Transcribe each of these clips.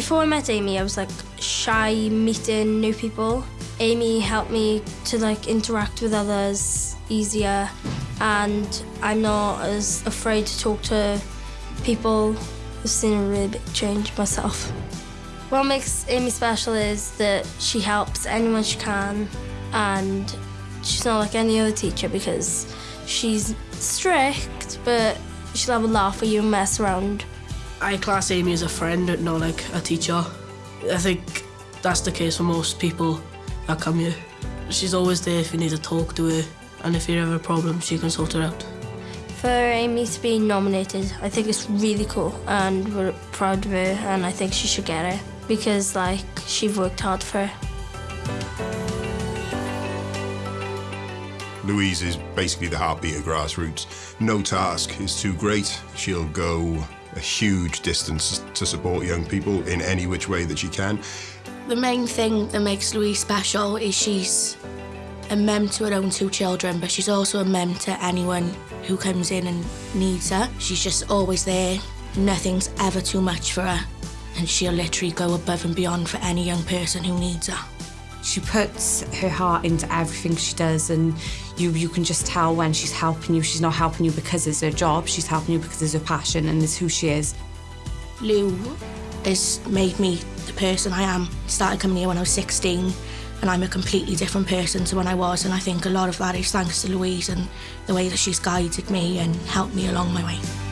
Before I met Amy, I was like shy meeting new people. Amy helped me to like interact with others easier and I'm not as afraid to talk to people. I've seen a really big change myself. What makes Amy special is that she helps anyone she can and she's not like any other teacher because she's strict but she'll have a laugh with you and mess around. I class Amy as a friend, not like a teacher. I think that's the case for most people that come here. She's always there if you need to talk to her, and if you have a problem, she can sort it out. For Amy to be nominated, I think it's really cool, and we're proud of her, and I think she should get it because, like, she's worked hard for it. Louise is basically the heartbeat of grassroots. No task is too great. She'll go a huge distance to support young people in any which way that she can. The main thing that makes Louise special is she's a mem to her own two children, but she's also a mem to anyone who comes in and needs her. She's just always there. Nothing's ever too much for her, and she'll literally go above and beyond for any young person who needs her. She puts her heart into everything she does and you you can just tell when she's helping you. She's not helping you because it's her job, she's helping you because it's her passion and it's who she is. Lou has made me the person I am. Started coming here when I was 16 and I'm a completely different person to when I was and I think a lot of that is thanks to Louise and the way that she's guided me and helped me along my way.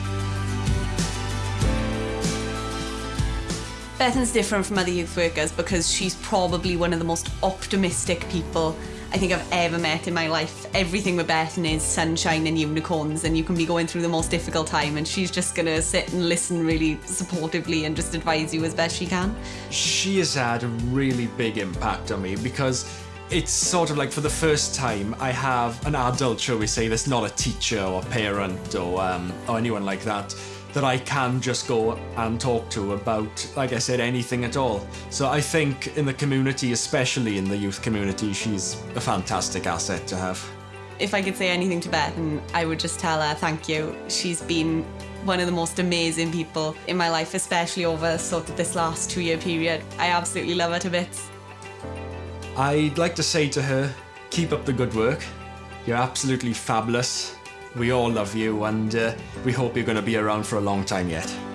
Bethan's different from other youth workers because she's probably one of the most optimistic people I think I've ever met in my life. Everything with Bethan is sunshine and unicorns and you can be going through the most difficult time and she's just gonna sit and listen really supportively and just advise you as best she can. She has had a really big impact on me because it's sort of like for the first time I have an adult, shall we say, that's not a teacher or parent or, um, or anyone like that that I can just go and talk to about, like I said, anything at all. So I think in the community, especially in the youth community, she's a fantastic asset to have. If I could say anything to Bethan, I would just tell her thank you. She's been one of the most amazing people in my life, especially over sort of this last two year period. I absolutely love her to bits. I'd like to say to her, keep up the good work. You're absolutely fabulous. We all love you and uh, we hope you're going to be around for a long time yet.